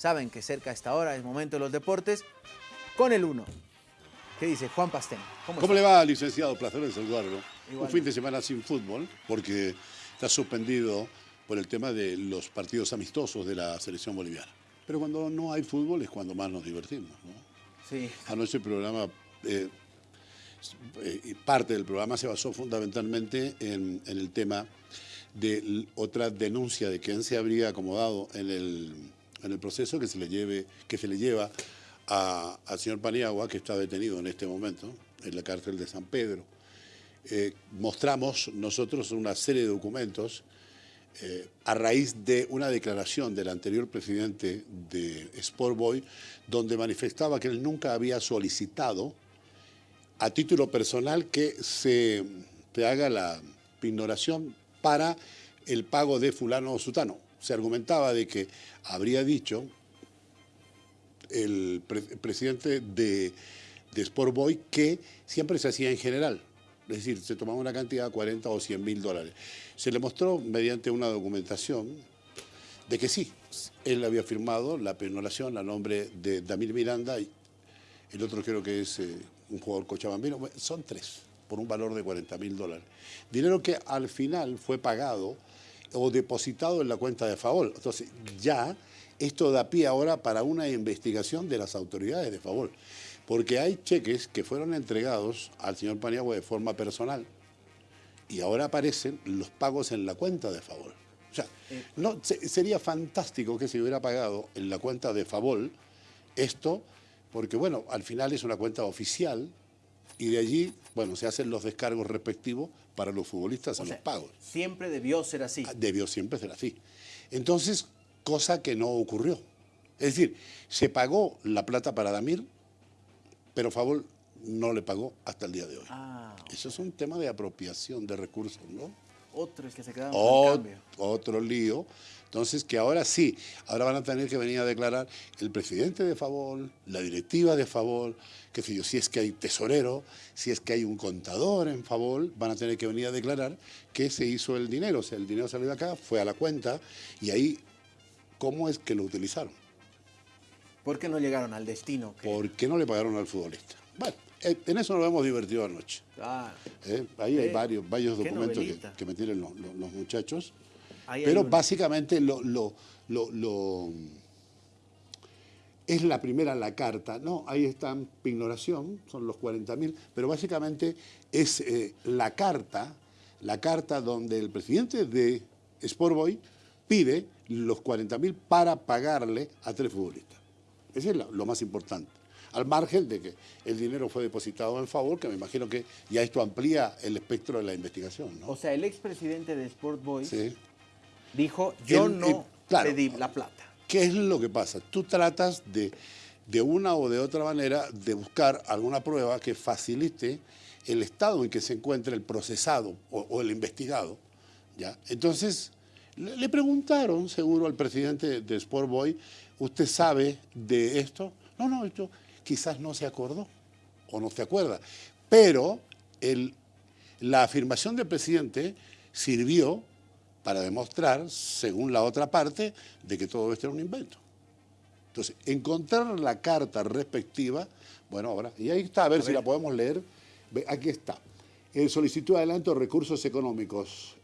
Saben que cerca a esta hora es momento de los deportes con el 1. ¿Qué dice Juan Pastén? ¿Cómo, le va, licenciado? Placer de saludarlo. Un fin de semana sin fútbol, porque está suspendido por el tema de los partidos amistosos de la selección boliviana. Pero cuando no hay fútbol es cuando más nos divertimos, ¿no? Sí. Anoche el programa, eh, eh, parte del programa se basó fundamentalmente en, el tema de otra denuncia de quién se habría acomodado en el, en el proceso que se le, lleve, que se le lleva al señor Paniagua, que está detenido en este momento en la cárcel de San Pedro. Eh, mostramos nosotros una serie de documentos eh, a raíz de una declaración del anterior presidente de Sportboy, donde manifestaba que él nunca había solicitado a título personal que se, se haga la ignoración para el pago de fulano o sutano. Se argumentaba de que habría dicho el, presidente de, de Sport Boy que siempre se hacía en general. Es decir, se tomaba una cantidad de 40 o 100 mil dólares. Se le mostró mediante una documentación de que sí, él había firmado la penolación a nombre de Damir Miranda y el otro creo que es eh, un jugador cochabambino. Son tres, por un valor de 40 mil dólares. Dinero que al final fue pagado o depositado en la cuenta de favor. Entonces, ya esto da pie ahora para una investigación de las autoridades de favor, porque hay cheques que fueron entregados al señor Paniagua de forma personal y ahora aparecen los pagos en la cuenta de favor. O sea, eh. no, sería fantástico que se hubiera pagado en la cuenta de favor esto, porque bueno, al final es una cuenta oficial y de allí, bueno, se hacen los descargos respectivos para los futbolistas a los pagos. Siempre debió ser así. Ah, debió siempre ser así. Entonces, cosa que no ocurrió. Es decir, se pagó la plata para Damir, pero Favol no le pagó hasta el día de hoy. Ah, Eso es un tema de apropiación de recursos, ¿no? Otros que se quedaron con cambio. Otro lío. Entonces, que ahora sí, ahora van a tener que venir a declarar el presidente de Favol, la directiva de Favol, qué sé yo, si es que hay tesorero, si es que hay un contador en Favol, van a tener que venir a declarar que se hizo el dinero. O sea, el dinero salió de acá, fue a la cuenta y ahí cómo es que lo utilizaron. ¿Por qué no llegaron al destino? ¿Por qué no le pagaron al futbolista? Bueno, en eso nos hemos divertido anoche. Ah, Ahí hay varios, varios documentos que, me tienen los, muchachos. pero básicamente lo, lo, es la primera la carta. No, ahí está Pignoración, son los 40.000, pero básicamente es eh, la carta, la carta donde el presidente de Sportboy pide los 40 mil para pagarle a tres futbolistas. Eso es lo, más importante. Al margen de que el dinero fue depositado en favor, que me imagino que ya esto amplía el espectro de la investigación. O sea, el expresidente de Sport Boys dijo, yo no pedí la plata. ¿Qué es lo que pasa? Tú tratas de, de una o de otra manera, de buscar alguna prueba que facilite el estado en que se encuentra el procesado o, o el investigado. ¿ya? Entonces, le preguntaron, seguro, al presidente de Sport Boy, ¿usted sabe de esto? No, no, esto quizás no se acordó o no se acuerda. Pero la afirmación del presidente sirvió para demostrar, según la otra parte, de que todo esto era un invento. Entonces, encontrar la carta respectiva, bueno, ahora, y ahí está, a ver si la podemos leer. Aquí está. El solicitud de adelanto de recursos económicos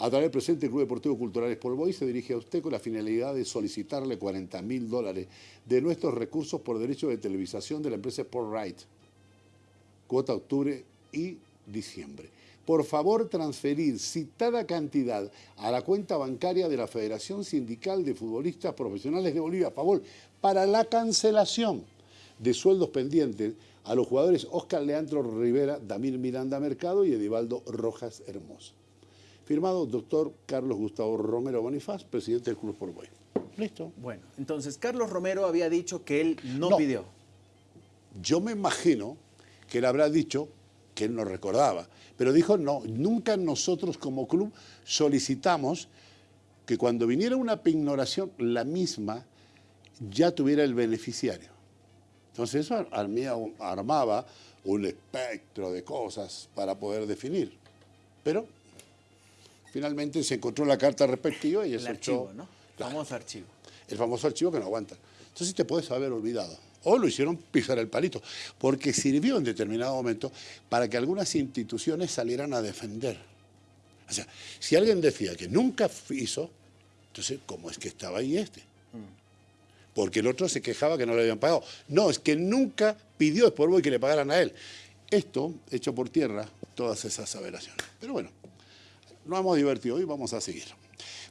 a través del presente Club Deportivo Cultural Boy se dirige a usted con la finalidad de solicitarle 40 mil dólares de nuestros recursos por derecho de televisación de la empresa Sport Right, cuota octubre y diciembre. Por favor, transferir citada cantidad a la cuenta bancaria de la Federación Sindical de Futbolistas Profesionales de Bolivia, a favor, para la cancelación de sueldos pendientes a los jugadores Oscar Leandro Rivera, Damir Miranda Mercado y Edivaldo Rojas Hermoso. Firmado doctor Carlos Gustavo Romero Bonifaz, presidente del Club Boy. Listo. Bueno, entonces Carlos Romero había dicho que él no, pidió. Yo me imagino que él habrá dicho que él no recordaba, pero dijo no, nunca nosotros como club solicitamos que cuando viniera una pignoración, la misma ya tuviera el beneficiario. Entonces eso armaba un espectro de cosas para poder definir. Pero Finalmente se encontró la carta respectiva y el archivo, ¿no? El famoso archivo. El famoso archivo que no aguanta. Entonces te puedes haber olvidado. O lo hicieron pisar el palito, porque sirvió en determinado momento para que algunas instituciones salieran a defender. O sea, si alguien decía que nunca hizo, entonces, ¿cómo es que estaba ahí este? Porque el otro se quejaba que no le habían pagado. No, es que nunca pidió Sport Boy que le pagaran a él. Esto, hecho por tierra, todas esas averaciones. Pero bueno, nos hemos divertido hoy, vamos a seguir.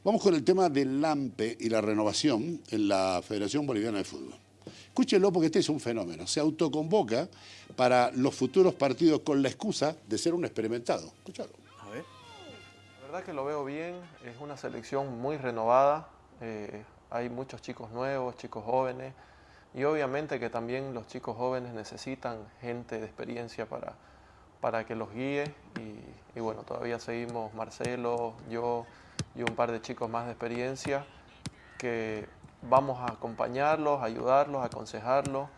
Vamos con el tema del LAMPE y la renovación en la Federación Boliviana de Fútbol. Escúchenlo porque este es un fenómeno. Se autoconvoca para los futuros partidos con la excusa de ser un experimentado. Escúchalo. A ver. La verdad que lo veo bien. Es una selección muy renovada. Eh, hay muchos chicos nuevos, chicos jóvenes. Y obviamente que también los chicos jóvenes necesitan gente de experiencia para, para que los guíe. Y, bueno, todavía seguimos Marcelo, yo y un par de chicos más de experiencia que vamos a acompañarlos, ayudarlos, aconsejarlos,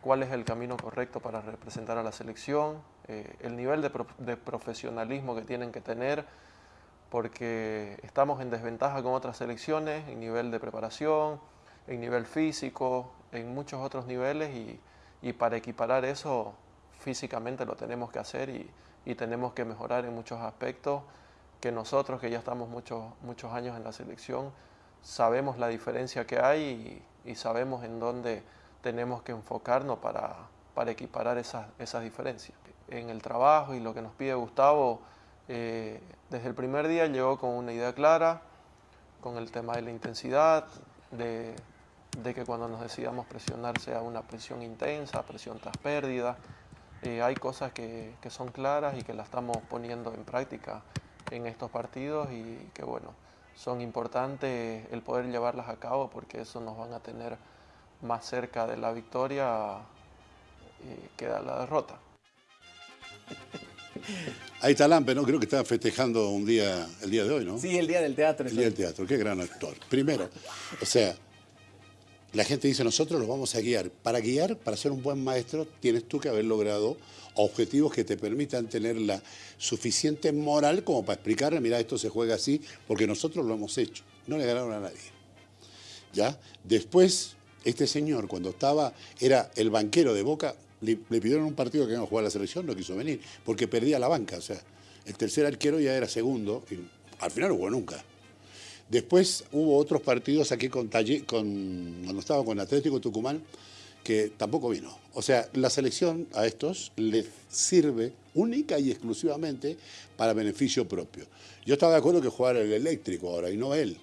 cuál es el camino correcto para representar a la selección, eh, el nivel de, profesionalismo que tienen que tener, porque estamos en desventaja con otras selecciones en nivel de preparación, en nivel físico, en muchos otros niveles y, para equiparar eso físicamente lo tenemos que hacer y, y, tenemos que mejorar en muchos aspectos que nosotros que ya estamos muchos, muchos años en la selección sabemos la diferencia que hay y, sabemos en dónde tenemos que enfocarnos para, para equiparar esas, esas, diferencias. En el trabajo y lo que nos pide Gustavo, eh, desde el primer día llegó con una idea clara, con el tema de la intensidad, de, de que cuando nos decidamos presionar sea una presión intensa, presión tras pérdida. Eh, hay cosas que, que son claras y que las estamos poniendo en práctica en estos partidos y que bueno, son importantes el poder llevarlas a cabo porque eso nos van a tener más cerca de la victoria eh, que de la derrota. Ahí está Lampe, ¿no? Creo que está festejando un día, el día de hoy, ¿no? Sí, el día del teatro. El día del teatro, qué gran actor. Primero, o sea, la gente dice, nosotros los vamos a guiar. Para guiar, para ser un buen maestro, tienes tú que haber logrado objetivos que te permitan tener la suficiente moral como para explicarle, mira, esto se juega así, porque nosotros lo hemos hecho. No le ganaron a nadie. ¿Ya? Después, este señor, cuando estaba, era el banquero de Boca, le, pidieron un partido que iba a jugar a la selección, no quiso venir, porque perdía la banca. O sea, el tercer arquero ya era segundo, y al final no jugó nunca. Después hubo otros partidos aquí con, con cuando estaba con Atlético Tucumán, que tampoco vino. O sea, la selección a estos les sirve única y exclusivamente para beneficio propio. Yo estaba de acuerdo que jugara el eléctrico ahora y no él.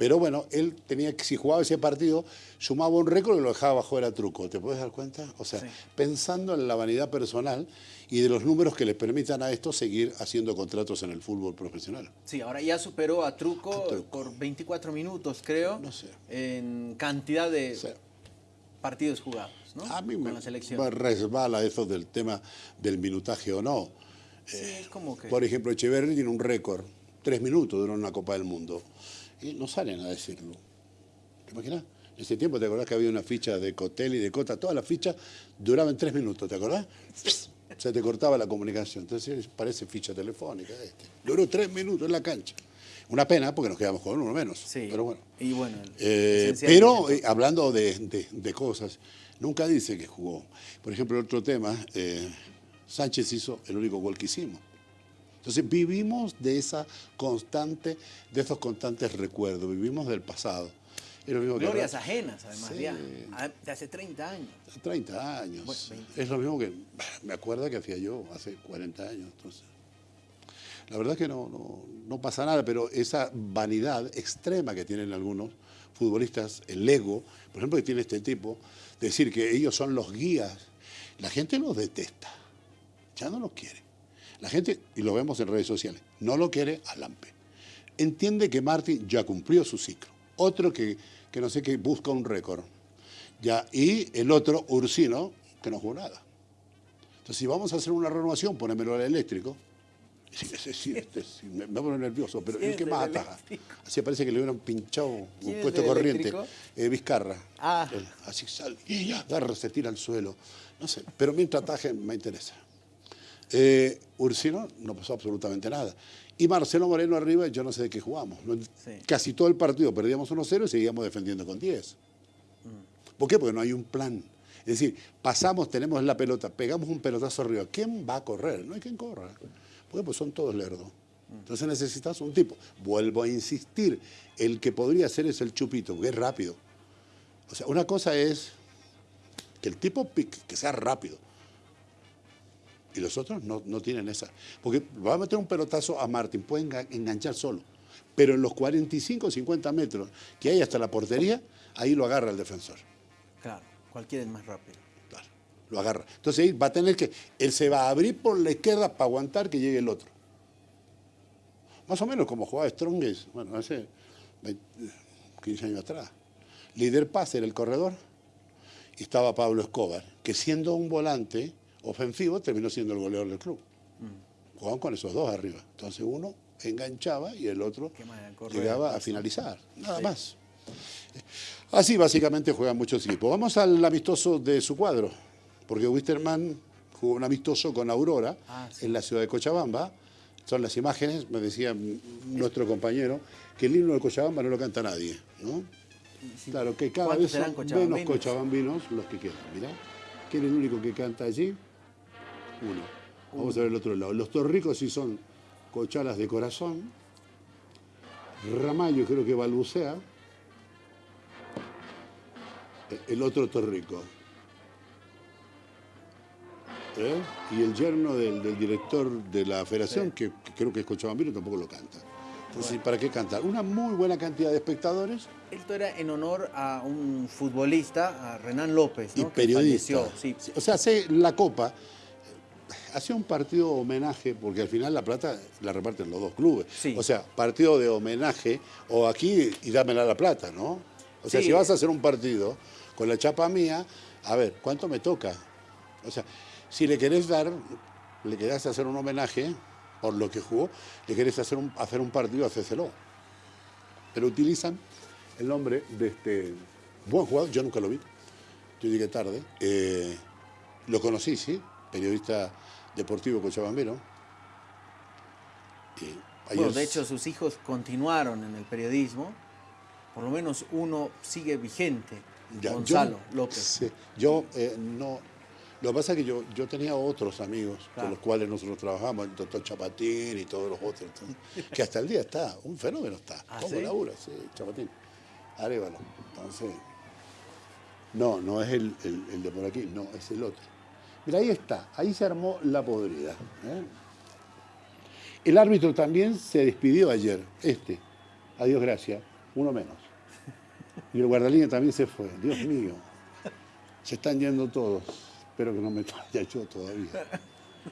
Pero bueno, él tenía que, si jugaba ese partido, sumaba un récord y lo dejaba bajo era truco. ¿Te puedes dar cuenta? O sea, pensando en la vanidad personal y de los números que les permitan a estos seguir haciendo contratos en el fútbol profesional. Sí, ahora ya superó a Truco, por 24 minutos, creo. No sé. En cantidad de partidos jugados, ¿no? A mí me, me, resbala eso del tema del minutaje o no. Sí, es como que... Por ejemplo, Echeverri tiene un récord, tres minutos duró una Copa del Mundo. Y no salen a decirlo. ¿Te imaginas? En ese tiempo, ¿te acordás que había una ficha de Cotel y de Cota? Todas las fichas duraban tres minutos, ¿te acordás? Se te cortaba la comunicación. Entonces parece ficha telefónica. Este. Duró tres minutos en la cancha. Una pena porque nos quedamos con uno menos. Sí. Pero bueno. Y bueno eh, pero eh, hablando de, de, cosas, nunca dice que jugó. Por ejemplo, otro tema, eh, Sánchez hizo el único gol que hicimos. Entonces vivimos de esa constante, de esos constantes recuerdos, vivimos del pasado. Glorias ajenas, además, ya, de hace 30 años. 30 años. es lo mismo que me acuerdo que hacía yo hace 40 años. Entonces. La verdad es que no, no, pasa nada, pero esa vanidad extrema que tienen algunos futbolistas, el ego, por ejemplo, que tiene este tipo, decir que ellos son los guías, la gente los detesta, ya no los quiere. La gente, y lo vemos en redes sociales, no lo quiere a Lampe. Entiende que Martín ya cumplió su ciclo. Otro que, que no sé qué busca un récord. Ya, y el otro, Ursino, que no jugó nada. Entonces, si vamos a hacer una renovación, ponémelo al eléctrico, Sí, sí, este, me, me pone nervioso, pero el que más ataja. Así parece que le hubieran pinchado un puesto corriente. Eh, Vizcarra. Ah. así sale y ya, agarra, se tira al suelo. No sé, pero mientras ataje me interesa. Eh, Ursino no pasó absolutamente nada. Y Marcelo Moreno arriba, yo no sé de qué jugamos. Casi todo el partido perdíamos 1-0 y seguíamos defendiendo con 10. Mm. ¿Por qué? Porque no hay un plan. Es decir, pasamos, tenemos la pelota, pegamos un pelotazo arriba. ¿Quién va a correr? No hay quien corra. Porque pues son todos lerdos. Entonces necesitas un tipo. Vuelvo a insistir, el que podría ser es el chupito, porque es rápido. O sea, una cosa es que el tipo pique, que sea rápido. Y los otros no, no tienen esa. Porque va a meter un pelotazo a Martín, puede enga- enganchar solo. Pero en los 45 o 50 metros que hay hasta la portería, ahí lo agarra el defensor. Claro, cualquiera es más rápido. Claro, lo agarra. Entonces ahí va a tener que, él se va a abrir por la izquierda para aguantar que llegue el otro. Más o menos como jugaba Strongest, bueno, hace 20, 15 años atrás. Líder pase era el corredor y estaba Pablo Escobar, que siendo un volante ofensivo terminó siendo el goleador del club. Jugaban con esos dos arriba. Entonces uno enganchaba y el otro llegaba a finalizar. Nada Sí. más. Así básicamente juegan muchos equipos. Vamos al amistoso de su cuadro, porque Wisterman jugó un amistoso con Aurora Ah, sí. en la ciudad de Cochabamba. Son las imágenes, me decía nuestro compañero, que el himno de Cochabamba no lo canta nadie, ¿no? Sí. Claro, que cada ¿Cuántos vez son menos cochabambinos? cochabambinos los que quedan. Mirá, ¿quién es el único que canta allí? Uno. Vamos a ver el otro lado. Los torricos sí son cochalas de corazón. Ramallo creo que balbucea. Eh, El otro torrico. ¿Eh? Y el yerno del, del director de la federación, que, que creo que es cochabambino, tampoco lo canta. Entonces, ¿para qué cantar? Una muy buena cantidad de espectadores Esto era en honor a un futbolista, a Renan López, y ¿no? Que periodista. sí. O sea, hace la Copa, hacía un partido homenaje, porque al final la plata la reparten los dos clubes. Sí. O sea, partido de homenaje, o aquí y dámela la plata, ¿no? O sea, Sí. si vas a hacer un partido con la chapa mía, a ver, ¿cuánto me toca? O sea, si le querés dar, le querés hacer un homenaje por lo que jugó, le querés hacer un, hacer un partido, hacéselo. Pero utilizan el nombre de este buen jugador, yo nunca lo vi, yo llegué tarde, eh, lo conocí, sí, periodista deportivo cochabambero. Bueno, de hecho, sus hijos continuaron en el periodismo. Por lo menos uno sigue vigente, Ya, Gonzalo yo, López. sí, yo eh, no. Lo que pasa es que yo, yo tenía otros amigos Claro. con los cuales nosotros trabajamos, el doctor Chapatín y todos los otros, entonces, que hasta el día está, un fenómeno está. ¿Ah, ¿Cómo sí? labura? Sí, Chapatín. Arévalo. Entonces, no, no es el, el- el de por aquí, no, es el otro. Mira, ahí está, ahí se armó la podrida. ¿eh? El árbitro también se despidió ayer, este, adiós gracias, uno menos. Y el guardalínea también se fue, Dios mío. Se están yendo todos. Espero que no me vaya yo todavía.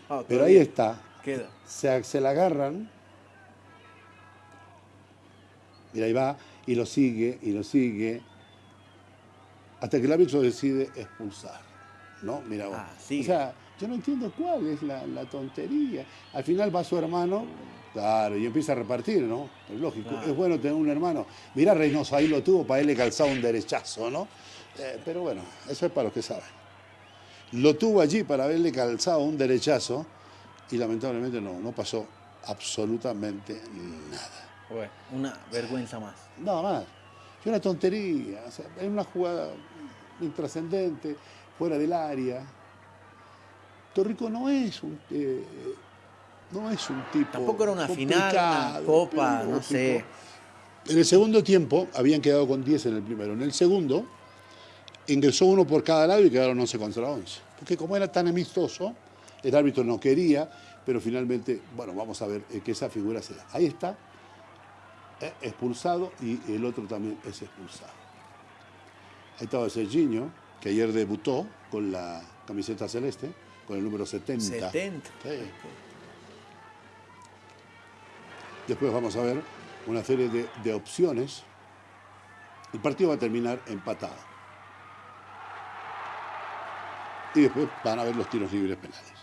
No, Pero ahí todavía está. Queda. Se, se la agarran. Mira, ahí va y lo sigue y lo sigue. Hasta que el árbitro decide expulsar. ¿No? Mira vos. Ah. O sea, yo no entiendo cuál es la, la tontería. Al final va su hermano, claro, y empieza a repartir, ¿no? Es lógico. Claro. Es bueno tener un hermano. Mirá, Reynoso, ahí lo tuvo para él le calzaba un derechazo, ¿no? Eh, pero bueno, eso es para los que saben. Lo tuvo allí para haberle calzado un derechazo y lamentablemente no, no pasó absolutamente nada. Bueno, una vergüenza más. Nada más. Es una tontería. o sea, es una jugada intrascendente, fuera del área. Torrico no es un, eh, no es un tipo. Tampoco era una final, una copa, no sé. En el segundo tiempo habían quedado con 10 en el primero. En el segundo ingresó uno por cada lado y quedaron 11 contra 11. Porque como era tan amistoso, el árbitro no quería, pero finalmente, bueno, vamos a ver eh, que esa figura se da. Ahí está, eh, expulsado y el otro también es expulsado. Ahí estaba Serginho, que ayer debutó con la camiseta celeste, con el número 70. 70. Sí. Después vamos a ver una serie de, de opciones. El partido va a terminar empatado. Y después van a ver los tiros libres penales.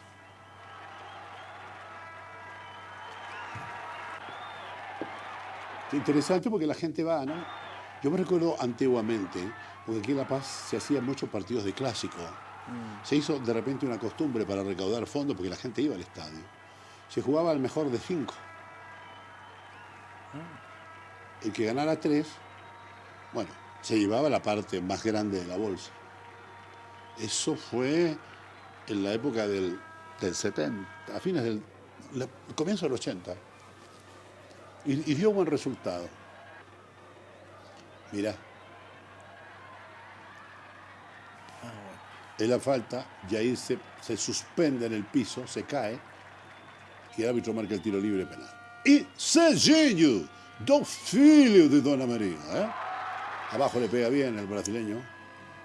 Es interesante porque la gente va, ¿no? Yo me recuerdo antiguamente, porque aquí en La Paz se hacían muchos partidos de clásico. Se hizo de repente una costumbre para recaudar fondos porque la gente iba al estadio. Se jugaba al mejor de cinco. El que ganara tres, bueno, se llevaba la parte más grande de la bolsa. Eso fue en la época del, del 70, a fines del la- comienzo del 80. Y, y dio buen resultado. Mirá, Ah, bueno. es la falta, y ahí se, se suspende en el piso, se cae, y el árbitro marca el tiro libre penal. Y Serginho, dos filhos de Dona María. ¿eh? Abajo le pega bien el brasileño.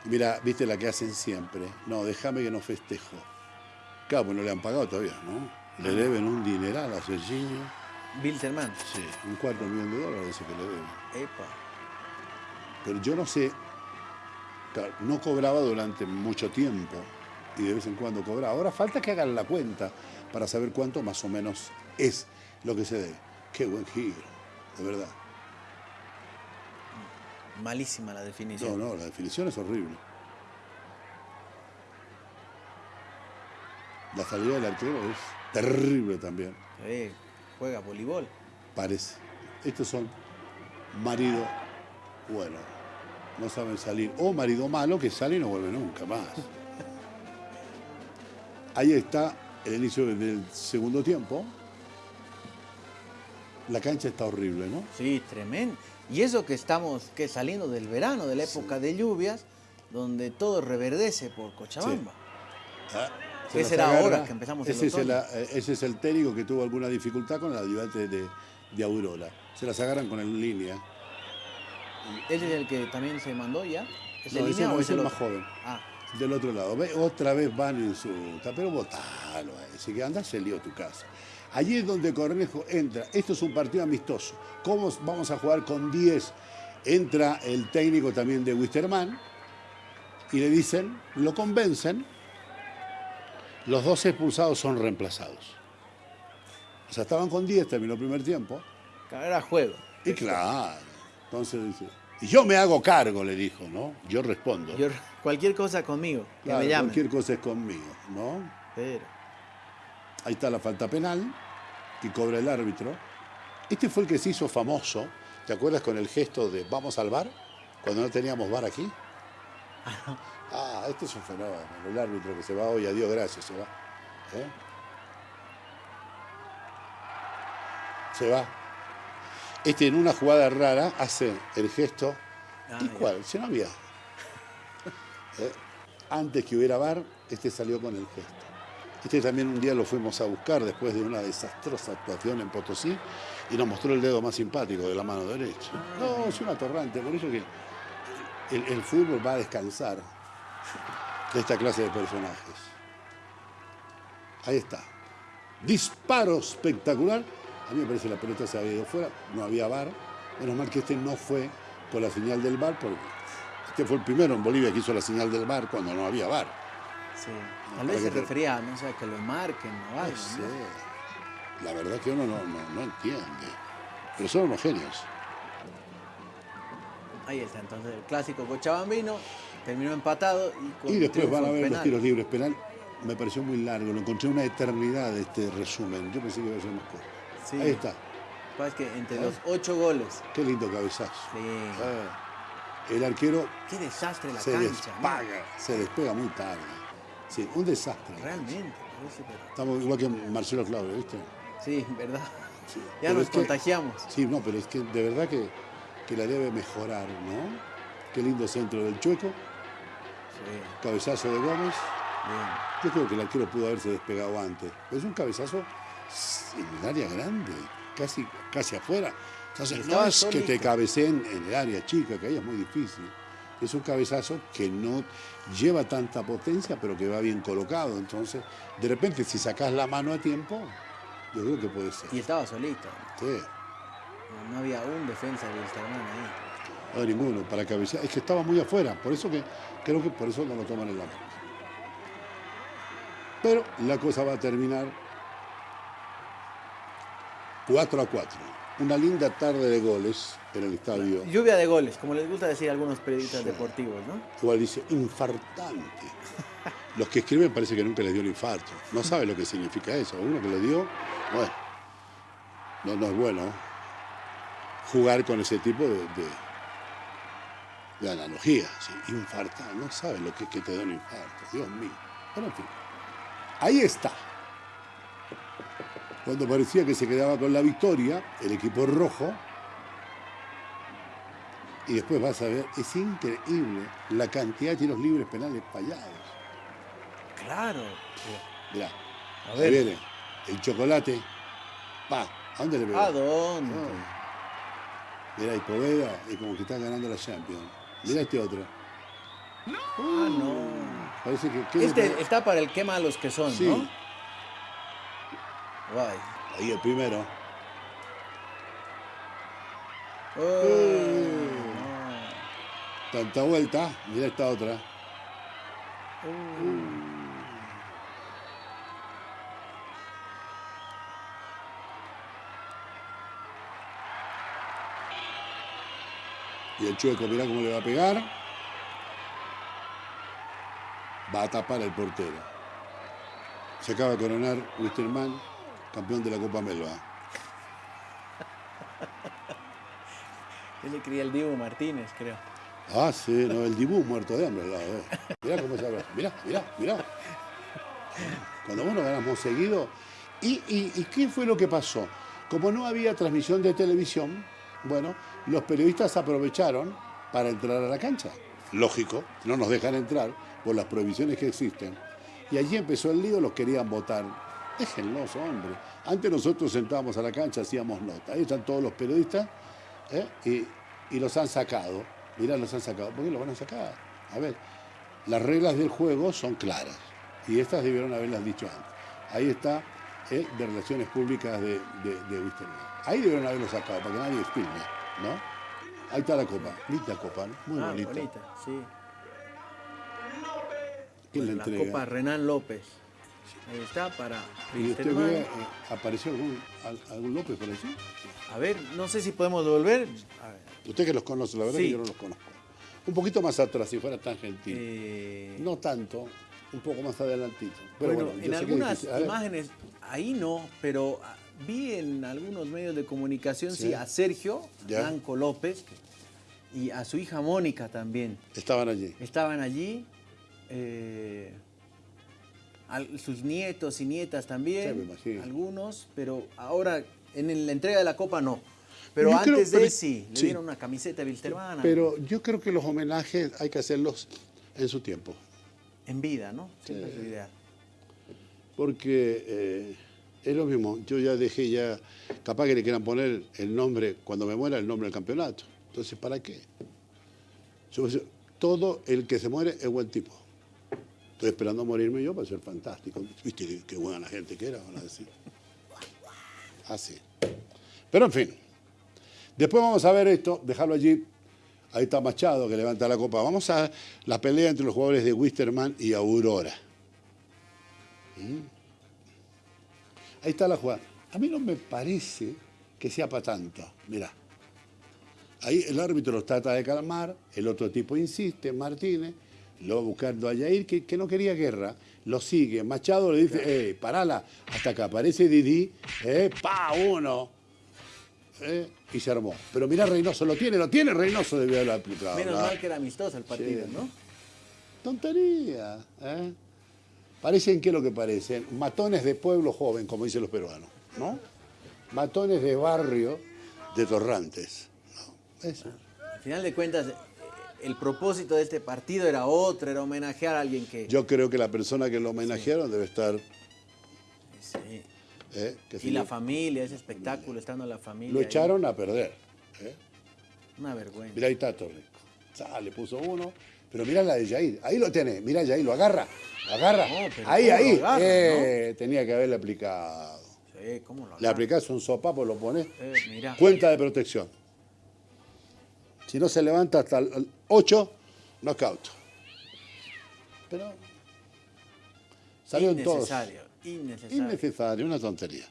Mira, viste la que hacen siempre. No, déjame que no festejo. Claro, pues no le han pagado todavía, ¿no? Le deben un dineral a Serginho. Bilzerman. Sí, un cuarto millón de dólares que le deben. Epa. Pero yo no sé, claro, no cobraba durante mucho tiempo y de vez en cuando cobraba. Ahora falta que hagan la cuenta para saber cuánto más o menos es lo que se debe. Qué buen giro, de verdad. Malísima la No, definición. no, la definición es horrible. La salida del arquero es terrible también, Eh, juega voleibol. parece. Estos son marido bueno, no saben salir. O marido malo que sale y no vuelve nunca más. Ahí está el inicio del segundo tiempo. La cancha está horrible, ¿no? Sí, tremendo. Y eso que estamos que saliendo del verano, de la época de lluvias, donde todo reverdece por Cochabamba. Ah, ¿Qué las será ahora que empezamos el ese es, el, eh, ese es el técnico que tuvo alguna dificultad con el ayudante de, de Aurora. Se las agarran con el línea. ¿Ese es el que también se mandó ya? ¿Es el No, ese línea no, o ese es el más joven. Ah, Del otro lado. Ve, otra vez van en su. Pero votalo a ese, que anda se lió tu casa. Allí es donde Cornejo entra. Esto es un partido amistoso. ¿Cómo vamos a jugar con 10? Entra el técnico también de Wisterman y le dicen, lo convencen, los dos expulsados son reemplazados. O sea, estaban con 10, terminó el primer tiempo. era juego. Y claro, entonces dice, yo me hago cargo, le dijo, ¿no? Yo respondo. Yo- cualquier cosa conmigo, que Claro, me llamen. cualquier cosa es conmigo, ¿no? Pero, Ahí está la falta penal que cobra el árbitro. Este fue el que se hizo famoso, ¿te acuerdas con el gesto de vamos al bar? Cuando no teníamos bar aquí. Ah, este es un fenómeno, el árbitro que se va hoy, adiós, gracias, se va. ¿Eh? Se va. Este en una jugada rara hace el gesto. Ah, ¿Y cuál? Si no había. ¿Eh? Antes que hubiera bar, este salió con el gesto. Este también un día lo fuimos a buscar después de una desastrosa actuación en Potosí y nos mostró el dedo más simpático de la mano derecha. No, es un atorrante, por eso que el, el fútbol va a descansar de esta clase de personajes. Ahí está. Disparo espectacular. A mí me parece que la pelota se había ido fuera, no había bar. Menos mal que este no fue con la señal del bar, porque este fue el primero en Bolivia que hizo la señal del bar cuando no había bar. sí. Tal vez se refería, no sé, a que lo marquen o No algo. sé. ¿no? La verdad que uno no, no, no entiende. Pero son unos genios. Ahí está, entonces el clásico cochabambino terminó empatado y con Y después van a ver los penal. tiros libres penal. Me pareció muy largo, lo encontré una eternidad este resumen. Yo pensé que iba a ser más corto. Sí. Ahí está. Que entre ¿Eh? los ocho goles, Qué lindo cabezazo. sí. Ah, el arquero qué desastre la se cancha. se despega muy tarde. Sí, un desastre. Realmente, parece, pero- Estamos igual que Marcelo Claudio, ¿viste? Sí, verdad. Sí. Ya Pero nos que- contagiamos. Sí, no, pero es que de verdad que, que la debe mejorar, ¿no? Qué lindo centro del Chueco, Sí, cabezazo de Gómez. bien. Yo creo que el arquero pudo haberse despegado antes. Pero es un cabezazo en el área grande, casi, casi afuera. Entonces, no es que te cabeceen en el área chica, que ahí es muy difícil. Es un cabezazo que no lleva tanta potencia, pero que va bien colocado. Entonces, de repente, si sacas la mano a tiempo, yo creo que puede ser. Y estaba solito. Sí. No, no había un defensa de Wilstermann ahí. No hay ninguno para cabecear. Es que estaba muy afuera, por eso que creo que por eso no lo toman en la mano. Pero la cosa va a terminar 4 a 4. Una linda tarde de goles en el estadio. Lluvia de goles, como les gusta decir a algunos periodistas deportivos, ¿no? Igual dice infartante. Los que escriben parece que nunca les dio el infarto. No sabe lo que significa eso. Uno que le dio, bueno, no, no es bueno jugar con ese tipo de, de- de analogía, ¿sí? infartar, no sabes lo que es que te da un infarto, Dios mío. Pero en fin, ahí está. Cuando parecía que se quedaba con la victoria, el equipo rojo, y después vas a ver, es increíble la cantidad de tiros libres penales fallados. Claro. Mirá, A ahí ver. viene el chocolate. Pa, ¿a dónde le pegó? ¿A dónde? Mirá, y Poveda, y como que está ganando la Champions. Mirá este otro. Ah, no. Parece que... ¿qué le Este está para el quema a los que son, Sí. ¿no? Ahí el primero. Oh, Tanta vuelta. Mirá esta otra. Y el chueco, mirá cómo le va a pegar. Va a tapar el portero. Se acaba de coronar Wisterman, campeón de la Copa Melba. Él le cría el Dibu Martínez, creo. Ah, sí, no, el Dibú muerto de hambre al lado. eh. Mirá cómo se habla. Mirá, mirá, mirá. Cuando vos no ganamos seguido. ¿Y, y, y qué fue lo que pasó? Como no había transmisión de televisión, bueno, los periodistas aprovecharon para entrar a la cancha. Lógico, no nos dejan entrar por las prohibiciones que existen. Y allí empezó el lío, los querían votar. Déjenlos, hombre. Antes nosotros sentábamos a la cancha, hacíamos nota. Ahí están todos los periodistas ¿eh? y, y los han sacado. Mirá, los han sacado. ¿Por qué los van a sacar? A ver, las reglas del juego son claras y estas debieron haberlas dicho antes. Ahí está el de Relaciones Públicas de, de, de Wisterman. Ahí debieron haberlo sacado para que nadie filme, ¿no? Ahí está la copa. Linda copa, ¿no? Muy ah, bonita. bonita, sí. ¿Quién Pues la la entrega? Copa Renán López. Ahí está para ¿Y usted ve, eh, apareció algún, al- algún López por allí? A ver, no sé si podemos volver. A ver. Usted que los conoce, la verdad Sí. que yo no los conozco. Un poquito más atrás, si fuera tan gentil. Eh, No tanto, un poco más adelantito. Pero bueno, en algunas imágenes, ahí no, pero ah, vi en algunos medios de comunicación, sí, Sí. a Sergio Ya. Blanco López y a su hija Mónica también. Estaban allí. Estaban allí. eh, sus nietos y nietas también, Sí, algunos, pero ahora en la entrega de la Copa no. Pero Yo creo- antes de sí, le sí. dieron una camiseta de Wilstermann Pero yo creo que los homenajes hay que hacerlos en su tiempo. en vida, ¿no? Siempre es lo ideal. Porque eh, es lo mismo. Yo ya dejé ya, capaz que le quieran poner el nombre, cuando me muera, el nombre del campeonato. Entonces, ¿para qué? Yo todo el que se muere es buen tipo. Estoy esperando morirme yo para ser fantástico. ¿Viste qué, buena gente que era? Van a decir. Así. Pero en fin. Después vamos a ver esto, dejarlo allí. Ahí está Machado que levanta la copa. Vamos a la pelea entre los jugadores de Wisterman y Aurora. Ahí está la jugada. A mí no me parece que sea para tanto. Mirá. Ahí el árbitro los trata de calmar, el otro tipo insiste, Martínez, lo va buscando a Yair, que, que no quería guerra, lo sigue. Machado le dice, eh, parala, hasta que aparece Didi, eh, pa, uno. eh, y se armó. Pero mirá Reynoso, lo tiene, lo tiene Reynoso, debió haberlo aplicado. Menos mal que era amistoso el partido, Sí. ¿no? Tontería. ¿eh? Parecen, ¿qué es lo que parecen? Matones de pueblo joven, como dicen los peruanos, ¿no? Matones de barrio de torrantes. ¿no? Eso. Al final de cuentas, el propósito de este partido era otro, era homenajear a alguien que... Yo creo que la persona que lo homenajearon debe estar... Sí. ¿eh? que Y la familia, ese espectáculo, estando la familia. Lo ahí. echaron a perder. ¿eh? Una vergüenza. Mirá, ahí está Torres. Ah, le puso uno. Pero mirá la de Jair. Ahí lo tiene. Mirá, Jair, lo agarra. Lo agarra. No, pero ahí, ¿cómo lo ahí. agarra, Eh, Tenía que haberle aplicado. Sí, ¿cómo lo Le agarra? aplicás un sopapo, lo pones. Cuenta de protección. Si no se levanta hasta el 8, knockout. Pero salieron todos. Innecesario, innecesario. Innecesario, una tontería.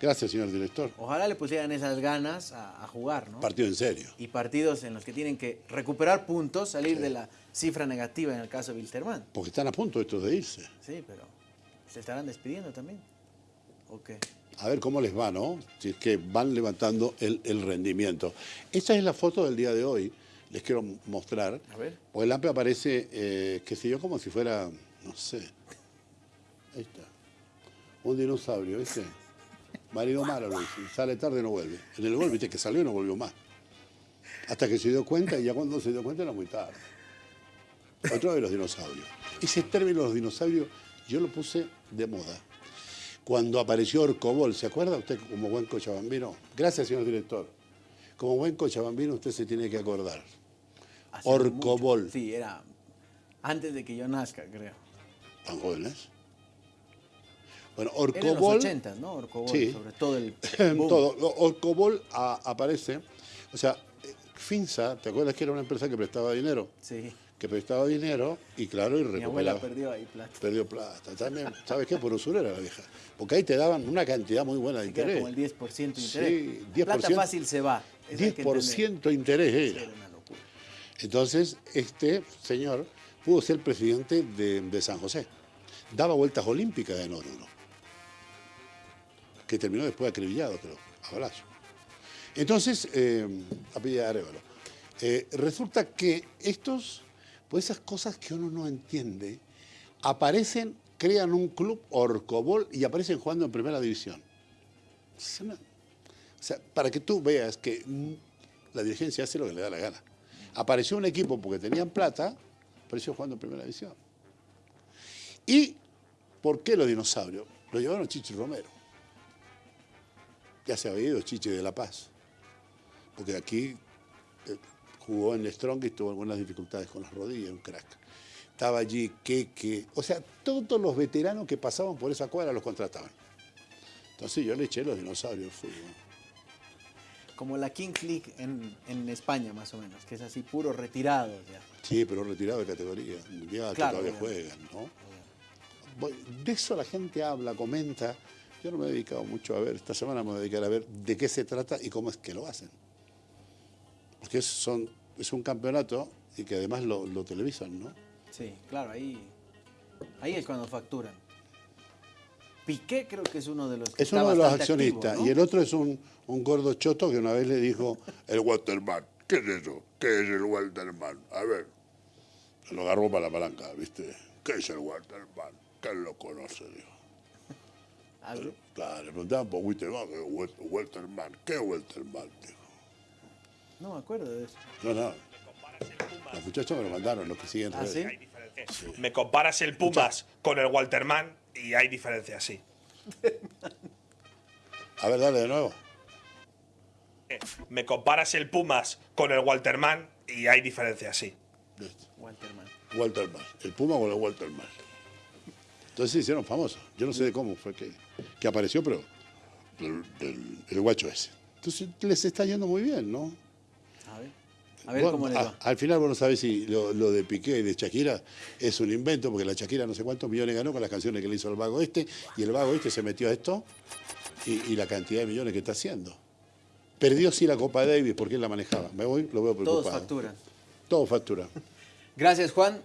Gracias, señor director. Ojalá le pusieran esas ganas a, a jugar, ¿no? Partido en serio. y partidos en los que tienen que recuperar puntos, salir de la cifra negativa en el caso de Wilstermann. Porque están a punto estos de irse. Sí, pero se estarán despidiendo también. ¿O qué? A ver cómo les va, ¿no? Si es que van levantando el, el rendimiento. Esta es la foto del día de hoy. les quiero mostrar. A ver. Porque el AMPE aparece, eh, qué sé yo, como si fuera, no sé. Ahí está. Un dinosaurio, ¿viste? Marido malo lo dice. Sale tarde y no vuelve. En el gol, viste, que salió y no volvió más. Hasta que se dio cuenta, y ya cuando se dio cuenta era muy tarde. Otro de los dinosaurios. Ese término, los dinosaurios, yo lo puse de moda. Cuando apareció Orcobol, ¿se acuerda usted como buen cochabambino? Gracias, señor director. Como buen cochabambino usted se tiene que acordar. Hace Orcobol. mucho. Sí, era antes de que yo nazca, creo. ¿Tan jóvenes? Bueno, Era en los Orcobol... 80, ¿no? Orcobol, Sí. sobre todo el boom. todo. Orcobol a- aparece, o sea, eh, Finza, ¿te acuerdas que era una empresa que prestaba dinero? Sí. Que prestaba dinero y claro, y Mi abuela recuperaba. perdió ahí plata. Perdió plata. También, ¿sabes qué? Por usurera la vieja. Porque ahí te daban una cantidad muy buena de interés. como el 10% de Sí, interés. 10%. Plata fácil se va. Eso hay que entender. 10% interés Sí, era. Era una locura. Entonces, este señor pudo ser presidente de, de San José. Daba vueltas olímpicas en Oruro. Que terminó después acribillado, creo, a balazo. Entonces, eh, a de Arevalo. Eh, resulta que estos, pues esas cosas que uno no entiende, aparecen, crean un club Orcobol y aparecen jugando en primera división. O sea, para que tú veas que mm, la dirigencia hace lo que le da la gana. Apareció un equipo porque tenían plata, apareció jugando en primera división. ¿Y por qué los dinosaurios? Lo llevaron Chichi Romero. Ya se había ido Chichi de La Paz. Porque aquí jugó en Strong y tuvo algunas dificultades con las rodillas, un crack. Estaba allí Keke. O sea, todos los veteranos que pasaban por esa cuadra los contrataban. Entonces yo le eché los dinosaurios al fútbol. Como la Kings League en, en España, más o menos, que es así, puro retirado ya. Sí, pero retirado de categoría mundial, Claro, que todavía obviamente. juegan, ¿no? De eso la gente habla, comenta. Yo no me he dedicado mucho a ver, esta semana me voy a dedicar a ver de qué se trata y cómo es que lo hacen. Porque son, es un campeonato y que además lo, lo televisan, ¿no? Sí, claro, ahí, ahí es cuando facturan. Piqué creo que es uno de los que Es está uno de los accionistas activo, ¿no? y el otro es un, un gordo choto que una vez le dijo, el Waterman, ¿qué es eso? ¿Qué es el Waterman? A ver, se lo agarró para la palanca, ¿viste? ¿Qué es el Waterman? ¿Quién lo conoce? Dijo. A ver, Claro, le preguntaban por Waterman, ¿qué es Welterman? ¿Qué es? Dijo. No me acuerdo de eso. No, no. Los muchachos me lo mandaron, los que siguen ¿Ah, sí? Me comparas el Pumas con el Walterman y hay diferencias, sí. A ver, dale de nuevo. Me comparas el Pumas con el Walterman y hay diferencias, sí. Walterman. Walterman. El Puma con el Walterman. Entonces se hicieron famosos. Yo no sé de cómo fue que, que apareció, pero el, el- el guacho ese. Entonces les está yendo muy bien, ¿no? A ver, cómo les a- va. al final vos no sabés si lo, lo de Piqué y de Shakira es un invento, porque la Shakira no sé cuántos millones ganó con las canciones que le hizo el vago este, y el vago este se metió a esto y, y la cantidad de millones que está haciendo. Perdió sí la Copa Davis porque él la manejaba. Me voy, lo veo preocupado. Todos facturan. Todo factura. Gracias, Juan.